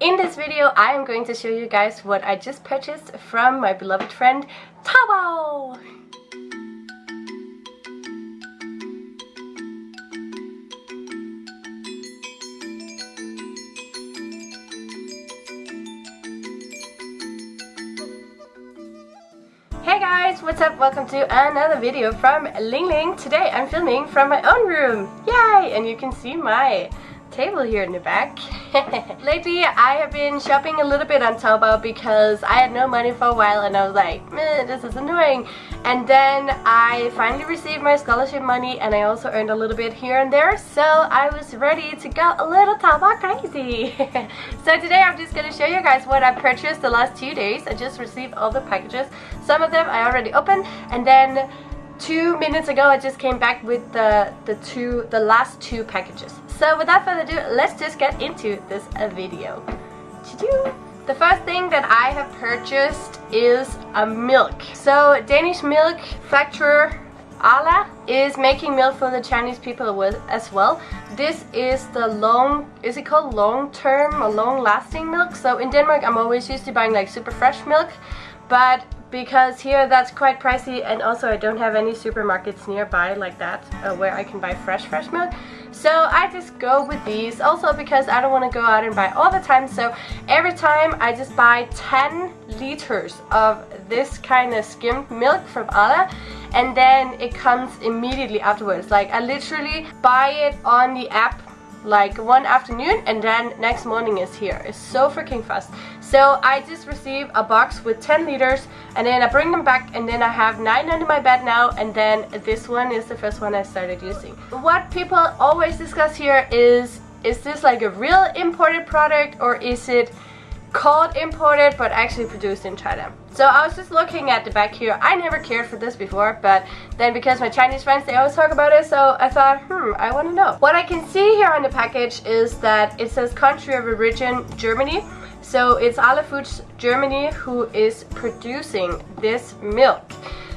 In this video I am going to show you guys what I just purchased from my beloved friend Taobao! Hey guys, what's up? Welcome to another video from Ling Ling. Today I'm filming from my own room. Yay! And you can see my table here in the back. Lately I have been shopping a little bit on Taobao because I had no money for a while and I was like, this is annoying. And then I finally received my scholarship money and I also earned a little bit here and there so I was ready to go a little Taobao crazy. so today I'm just going to show you guys what I purchased the last two days. I just received all the packages. Some of them I already opened and then two minutes ago I just came back with the, the two the last two packages. So without further ado, let's just get into this uh, video. The first thing that I have purchased is a milk. So Danish milk factorer Arla is making milk for the Chinese people as well. This is the long, is it called long term or long lasting milk? So in Denmark I'm always used to buying like super fresh milk but because here that's quite pricey and also I don't have any supermarkets nearby like that uh, where I can buy fresh fresh milk. So I just go with these. Also because I don't want to go out and buy all the time so every time I just buy 10 liters of this kind of skimmed milk from Arla and then it comes immediately afterwards. Like I literally buy it on the app like one afternoon and then next morning is here. It's so freaking fast. So I just received a box with 10 liters and then I bring them back and then I have 9 under my bed now and then this one is the first one I started using. What people always discuss here is is this like a real imported product or is it called imported but actually produced in China. So I was just looking at the back here. I never cared for this before, but then because my Chinese friends, they always talk about it, so I thought, hmm, I want to know. What I can see here on the package is that it says country of origin Germany. So it's Arla Foods Germany who is producing this milk.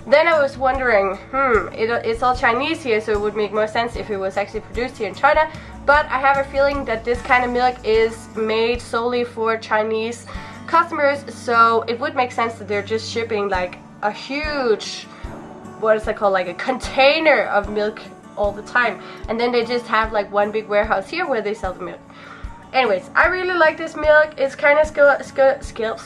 Then I was wondering, hmm, it, it's all Chinese here, so it would make more sense if it was actually produced here in China. But I have a feeling that this kind of milk is made solely for Chinese customers, so it would make sense that they're just shipping like a huge, what is it called, like a container of milk all the time. And then they just have like one big warehouse here where they sell the milk. Anyways, I really like this milk. It's kind of skill, skill,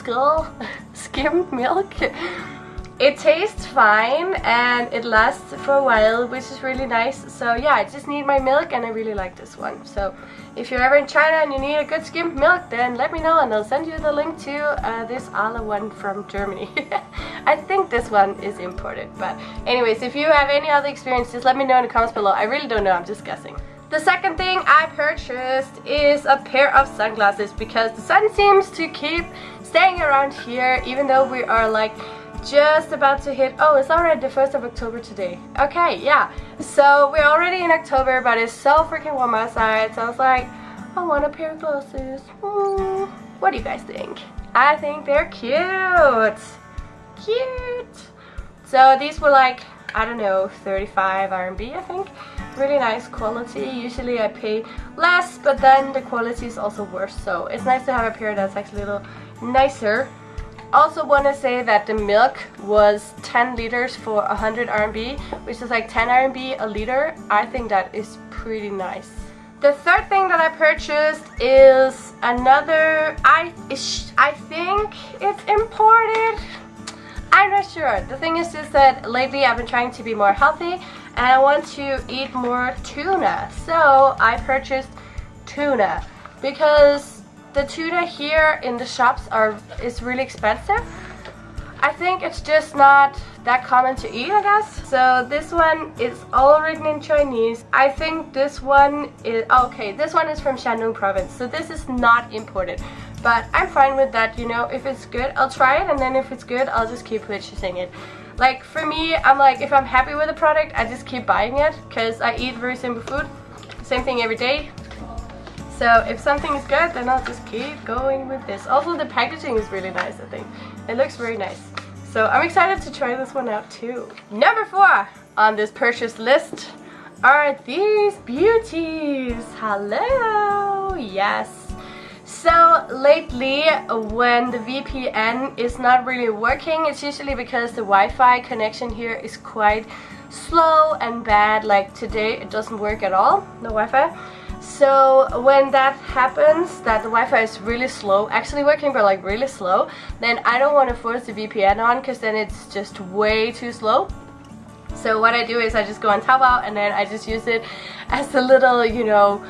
skill, milk. It tastes fine and it lasts for a while which is really nice. So yeah I just need my milk and I really like this one. So if you're ever in China and you need a good skimmed milk then let me know and I'll send you the link to uh, this Arla one from Germany. I think this one is imported but anyways if you have any other experience just let me know in the comments below. I really don't know I'm just guessing. The second thing I purchased is a pair of sunglasses because the sun seems to keep staying around here even though we are like just about to hit oh it's already the 1st of October today. Okay yeah. So we're already in October but it's so freaking warm outside so I was like I want a pair of glasses. Mm. what do you guys think? I think they're cute. Cute. So these were like I don't know 35 RMB I think. Really nice quality. Usually I pay less but then the quality is also worse so it's nice to have a pair that's actually a little nicer also want to say that the milk was 10 liters for 100 RMB, which is like 10 RMB a liter. I think that is pretty nice. The third thing that I purchased is another, I, I think it's imported. I'm not sure. The thing is just that lately I've been trying to be more healthy and I want to eat more tuna. So I purchased tuna because the tuna here in the shops are is really expensive. I think it's just not that common to eat, I guess. So this one is all written in Chinese. I think this one is, oh, okay, this one is from Shandong province. So this is not imported. But I'm fine with that, you know, if it's good, I'll try it. And then if it's good, I'll just keep purchasing it. Like for me, I'm like, if I'm happy with the product, I just keep buying it. Because I eat very simple food. Same thing every day. So if something is good, then I'll just keep going with this. Also, the packaging is really nice, I think. It looks very nice. So I'm excited to try this one out too. Number four on this purchase list are these beauties. Hello! Yes. So lately when the VPN is not really working, it's usually because the Wi-Fi connection here is quite slow and bad. Like today it doesn't work at all, no Wi-Fi. So when that happens, that the Wi-Fi is really slow, actually working but like really slow, then I don't want to force the VPN on because then it's just way too slow. So what I do is I just go on Taobao and then I just use it as a little, you know,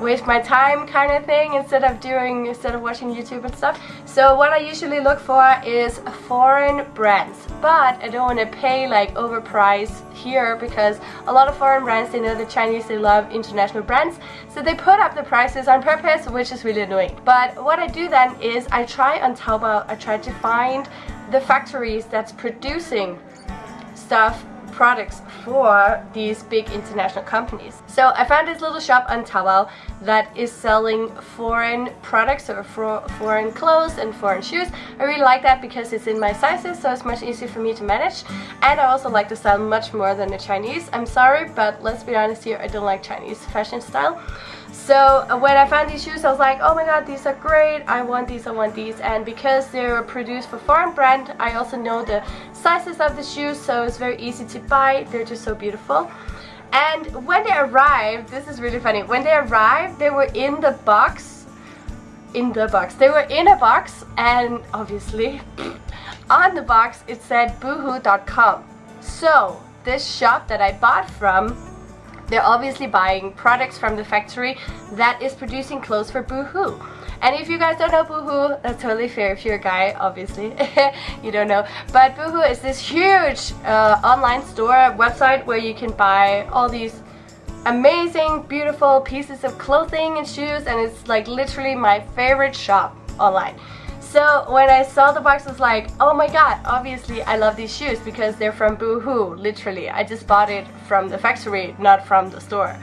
waste my time kind of thing instead of doing instead of watching YouTube and stuff. So what I usually look for is foreign brands but I don't want to pay like overpriced here because a lot of foreign brands they know the Chinese they love international brands so they put up the prices on purpose which is really annoying. But what I do then is I try on Taobao I try to find the factories that's producing stuff products for these big international companies. So I found this little shop on Taobao that is selling foreign products or foreign clothes and foreign shoes. I really like that because it's in my sizes so it's much easier for me to manage and I also like the style much more than the Chinese. I'm sorry but let's be honest here I don't like Chinese fashion style. So when I found these shoes I was like oh my god these are great I want these I want these and because they're produced for foreign brand I also know the sizes of the shoes so it's very easy to buy. They're just so beautiful. And when they arrived this is really funny. When they arrived they were in the box in the box. They were in a box and obviously on the box it said boohoo.com so this shop that I bought from they're obviously buying products from the factory that is producing clothes for Boohoo. And if you guys don't know Boohoo, that's totally fair. If you're a guy, obviously, you don't know. But Boohoo is this huge uh, online store website where you can buy all these amazing, beautiful pieces of clothing and shoes. And it's like literally my favorite shop online. So when I saw the box, I was like, oh my god, obviously I love these shoes because they're from Boohoo, literally. I just bought it from the factory, not from the store.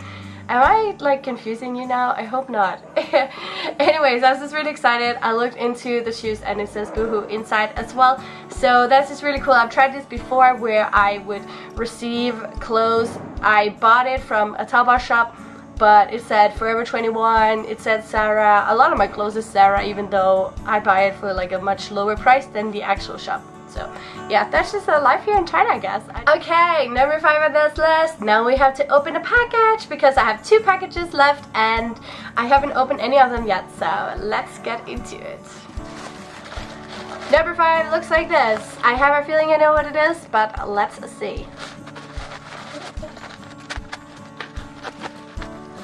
Am I like confusing you now? I hope not. Anyways, I was just really excited. I looked into the shoes and it says Boohoo inside as well. So that's just really cool. I've tried this before where I would receive clothes. I bought it from a Taobao shop but it said Forever 21, it said Zara. A lot of my clothes is Zara even though I buy it for like a much lower price than the actual shop. So yeah, that's just a life here in China I guess. Okay, number 5 on this list. Now we have to open a package because I have two packages left and I haven't opened any of them yet. So let's get into it. Number 5 looks like this. I have a feeling I know what it is, but let's see.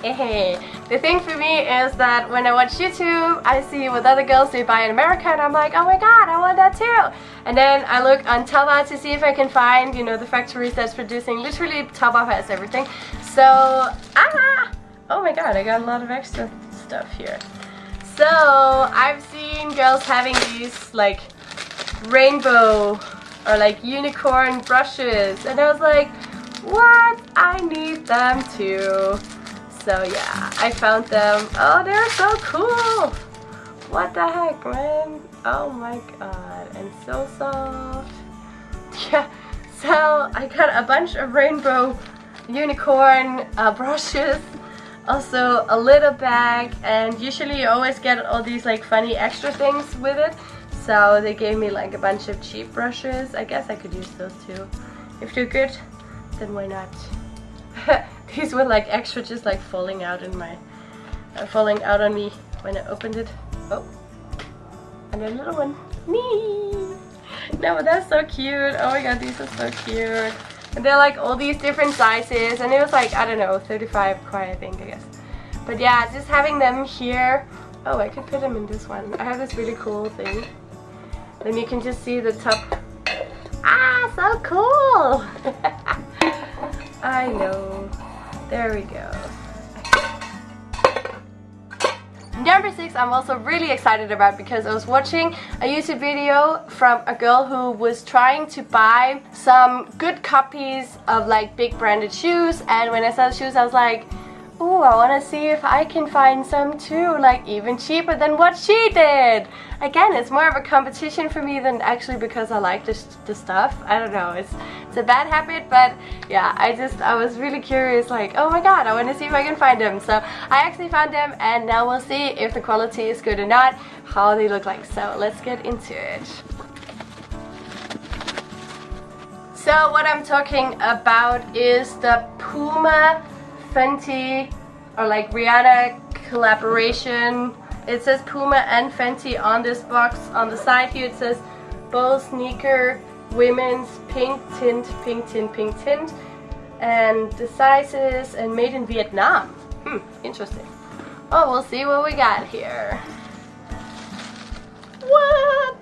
Hey, the thing for me is that when I watch YouTube, I see what other girls they buy in America and I'm like, oh my god, I want that too. And then I look on Taobao to see if I can find, you know, the factories that's producing. Literally, Taobao has everything. So, ah! Oh my god, I got a lot of extra stuff here. So, I've seen girls having these, like, rainbow or like unicorn brushes. And I was like, what? I need them too. So yeah, I found them. Oh, they're so cool! What the heck, man? Oh my god, and so soft. Yeah, so I got a bunch of rainbow unicorn uh, brushes. Also a little bag, and usually you always get all these like funny extra things with it. So they gave me like a bunch of cheap brushes. I guess I could use those too. If they're good, then why not? These were like extra just like falling out in my, uh, falling out on me when I opened it. Oh, and a little one. Me. No, that's so cute. Oh my god, these are so cute. And they're like all these different sizes and it was like, I don't know, 35 kuai I think, I guess. But yeah, just having them here. Oh, I could put them in this one. I have this really cool thing. Then you can just see the top. Ah, so cool! I know. There we go. Number six I'm also really excited about because I was watching a YouTube video from a girl who was trying to buy some good copies of like big branded shoes and when I saw the shoes I was like Ooh, I want to see if I can find some too, like even cheaper than what she did. Again, it's more of a competition for me than actually because I like this the stuff. I don't know, it's it's a bad habit, but yeah, I just I was really curious, like oh my god, I want to see if I can find them. So I actually found them, and now we'll see if the quality is good or not, how they look like. So let's get into it. So what I'm talking about is the Puma Fenty or like Rihanna collaboration. It says Puma and Fenty on this box. On the side here it says Bow Sneaker Women's Pink Tint, Pink Tint, Pink Tint. And the sizes and made in Vietnam. Hmm, interesting. Oh, we'll see what we got here. What?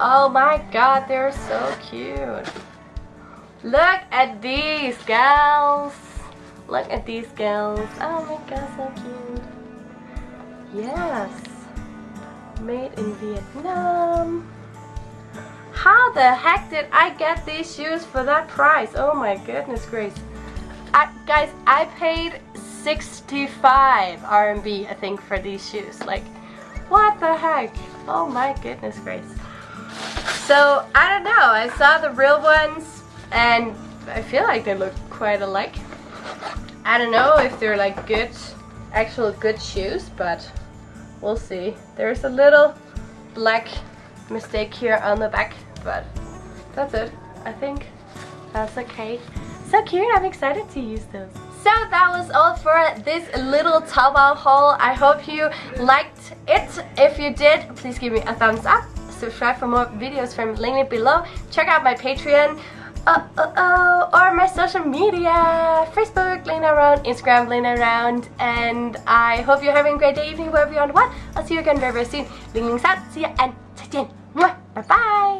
Oh my god, they're so cute. Look at these gals. Look at these girls. Oh my god, so cute. Yes. Made in Vietnam. How the heck did I get these shoes for that price? Oh my goodness grace. I, guys, I paid 65 RMB, I think, for these shoes. Like, what the heck? Oh my goodness grace. So, I don't know. I saw the real ones and I feel like they look quite alike. I don't know if they're like good, actual good shoes, but we'll see. There's a little black mistake here on the back, but that's it. I think that's okay. So cute, I'm excited to use those. So that was all for this little Taobao haul. I hope you liked it. If you did, please give me a thumbs up. Subscribe for more videos from link below. Check out my Patreon uh, uh, uh, my social media, Facebook, Lena Around, Instagram, Lena Around, and I hope you're having a great day, evening, wherever you to what. I'll see you again very, very soon. Ling Ling San, see ya, and 再见. Bye bye!